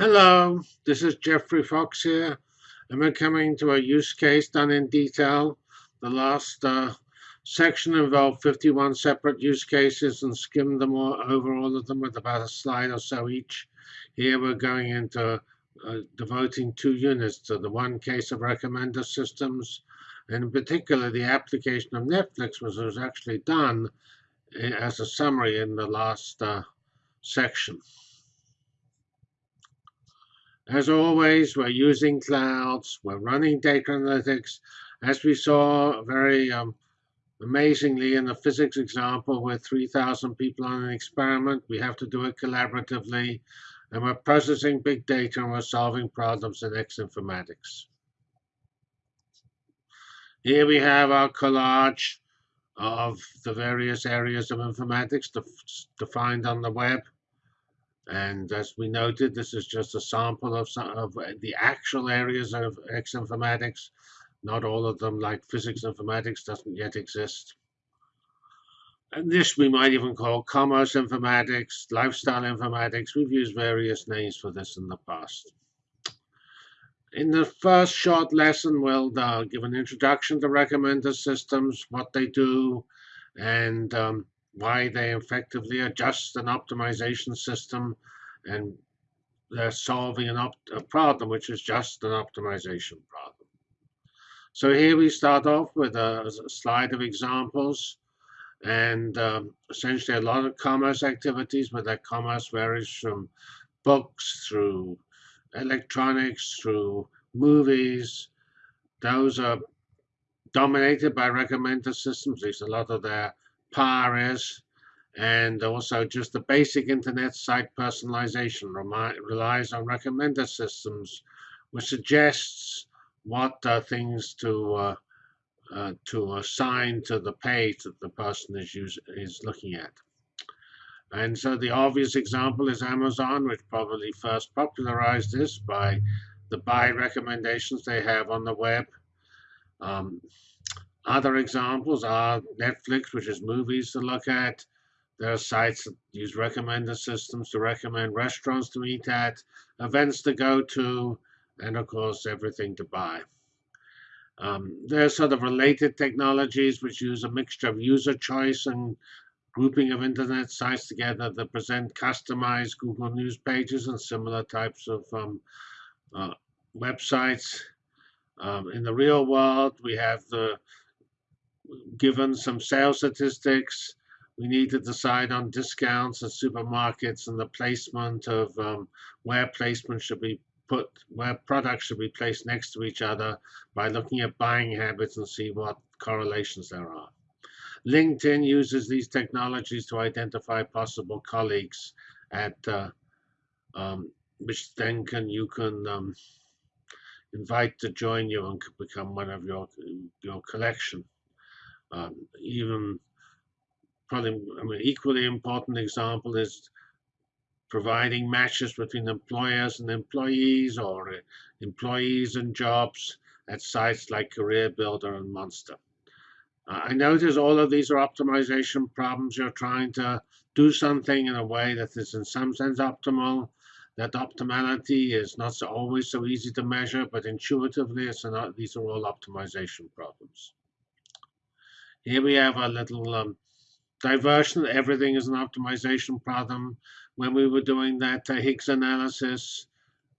Hello, this is Geoffrey Fox here, and we're coming to a use case done in detail. The last uh, section involved 51 separate use cases and skimmed them all, over all of them with about a slide or so each. Here we're going into uh, devoting two units to the one case of recommender systems, and in particular the application of Netflix, which was actually done eh, as a summary in the last uh, section. As always, we're using clouds, we're running data analytics. As we saw very um, amazingly in the physics example with 3,000 people on an experiment, we have to do it collaboratively. And we're processing big data and we're solving problems in X informatics. Here we have our collage of the various areas of informatics defined on the web. And as we noted, this is just a sample of, some, of the actual areas of X informatics. Not all of them, like physics informatics, doesn't yet exist. And this we might even call commerce informatics, lifestyle informatics. We've used various names for this in the past. In the first short lesson, we'll uh, give an introduction to recommender systems, what they do, and um, why they effectively adjust an optimization system and they're solving an a problem which is just an optimization problem. So here we start off with a, a slide of examples and um, essentially a lot of commerce activities, but that commerce varies from books through electronics through movies. Those are dominated by recommender systems. There's a lot of their PARs, and also just the basic internet site personalization relies on recommender systems, which suggests what uh, things to uh, uh, to assign to the page that the person is use, is looking at. And so the obvious example is Amazon, which probably first popularized this by the buy recommendations they have on the web. Um, other examples are Netflix, which is movies to look at. There are sites that use recommender systems to recommend restaurants to eat at, events to go to, and of course, everything to buy. Um, there are sort of related technologies which use a mixture of user choice and grouping of internet sites together that present customized Google News pages and similar types of um, uh, websites. Um, in the real world, we have the given some sales statistics. We need to decide on discounts at supermarkets and the placement of um, where placement should be put, where products should be placed next to each other by looking at buying habits and see what correlations there are. LinkedIn uses these technologies to identify possible colleagues at uh, um, which then can you can um, invite to join you and become one of your your collection. Um, even probably, I mean, equally important example is providing matches between employers and employees or uh, employees and jobs at sites like Career Builder and Monster. Uh, I notice all of these are optimization problems. You're trying to do something in a way that is in some sense optimal. That optimality is not so always so easy to measure, but intuitively, it's these are all optimization problems. Here we have a little um, diversion. Everything is an optimization problem. When we were doing that uh, Higgs analysis,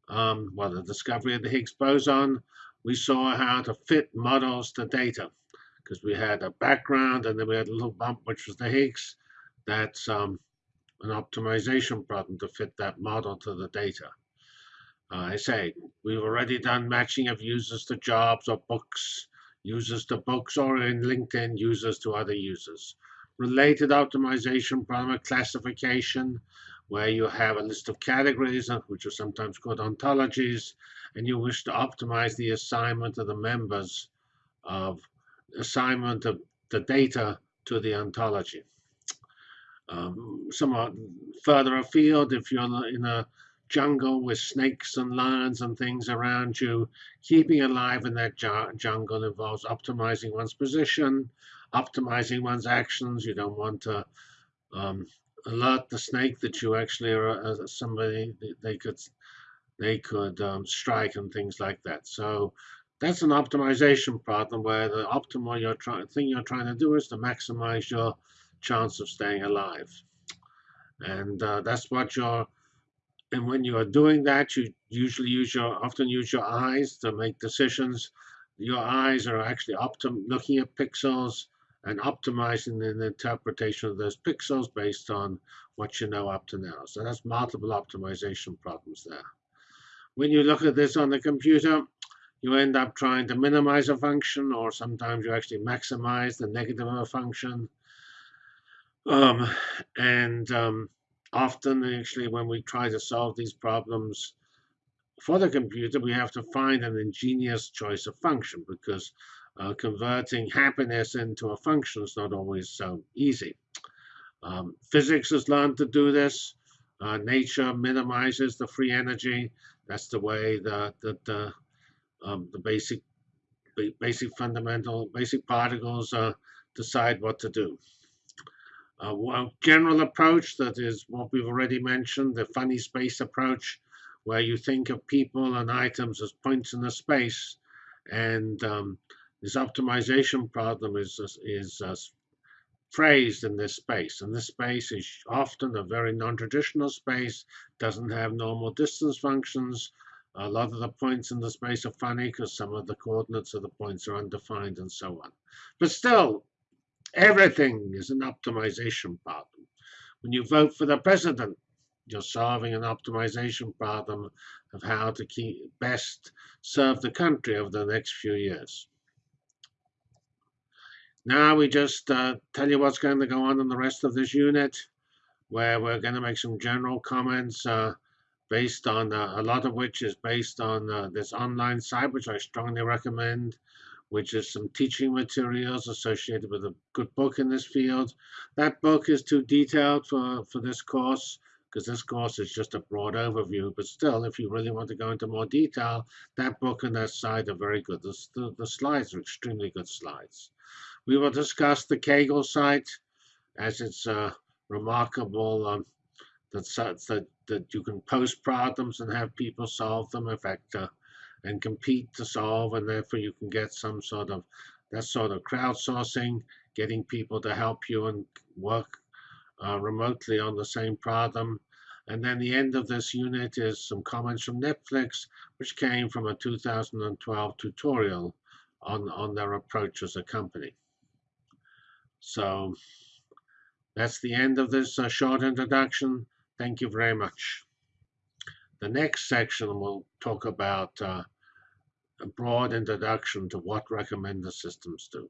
um, well, the discovery of the Higgs boson, we saw how to fit models to data because we had a background and then we had a little bump, which was the Higgs. That's um, an optimization problem to fit that model to the data. Uh, I say, we've already done matching of users to jobs or books users to books, or in LinkedIn, users to other users. Related optimization problem classification, where you have a list of categories, uh, which are sometimes called ontologies, and you wish to optimize the assignment of the members of assignment of the data to the ontology. Um, somewhat further afield, if you're in a jungle with snakes and lions and things around you. Keeping alive in that jungle involves optimizing one's position, optimizing one's actions. You don't want to um, alert the snake that you actually are uh, somebody they could they could um, strike and things like that. So that's an optimization problem where the optimal you're trying thing you're trying to do is to maximize your chance of staying alive. And uh, that's what you're and when you are doing that, you usually use your often use your eyes to make decisions. Your eyes are actually optim looking at pixels and optimizing the interpretation of those pixels based on what you know up to now. So that's multiple optimization problems there. When you look at this on the computer, you end up trying to minimize a function, or sometimes you actually maximize the negative of a function. Um, and um, often actually when we try to solve these problems for the computer, we have to find an ingenious choice of function because uh, converting happiness into a function is not always so easy. Um, physics has learned to do this. Uh, nature minimizes the free energy. That's the way that the, um, the basic basic fundamental basic particles uh, decide what to do. Uh, one general approach that is what we've already mentioned, the funny space approach, where you think of people and items as points in the space. And um, this optimization problem is, is uh, phrased in this space. And this space is often a very non-traditional space, doesn't have normal distance functions. A lot of the points in the space are funny because some of the coordinates of the points are undefined and so on. But still, Everything is an optimization problem. When you vote for the president, you're solving an optimization problem of how to keep best serve the country over the next few years. Now we just uh, tell you what's going to go on in the rest of this unit, where we're going to make some general comments uh, based on uh, a lot of which is based on uh, this online site, which I strongly recommend which is some teaching materials associated with a good book in this field. That book is too detailed for, for this course because this course is just a broad overview. But still, if you really want to go into more detail, that book and that site are very good. The, the, the slides are extremely good slides. We will discuss the Kaggle site as it's uh, remarkable um, that, that, that you can post problems and have people solve them. In fact, uh, and compete to solve, and therefore you can get some sort of that sort of crowdsourcing, getting people to help you and work uh, remotely on the same problem. And then the end of this unit is some comments from Netflix, which came from a 2012 tutorial on, on their approach as a company. So that's the end of this uh, short introduction. Thank you very much. The next section will talk about uh, a broad introduction to what recommender systems do.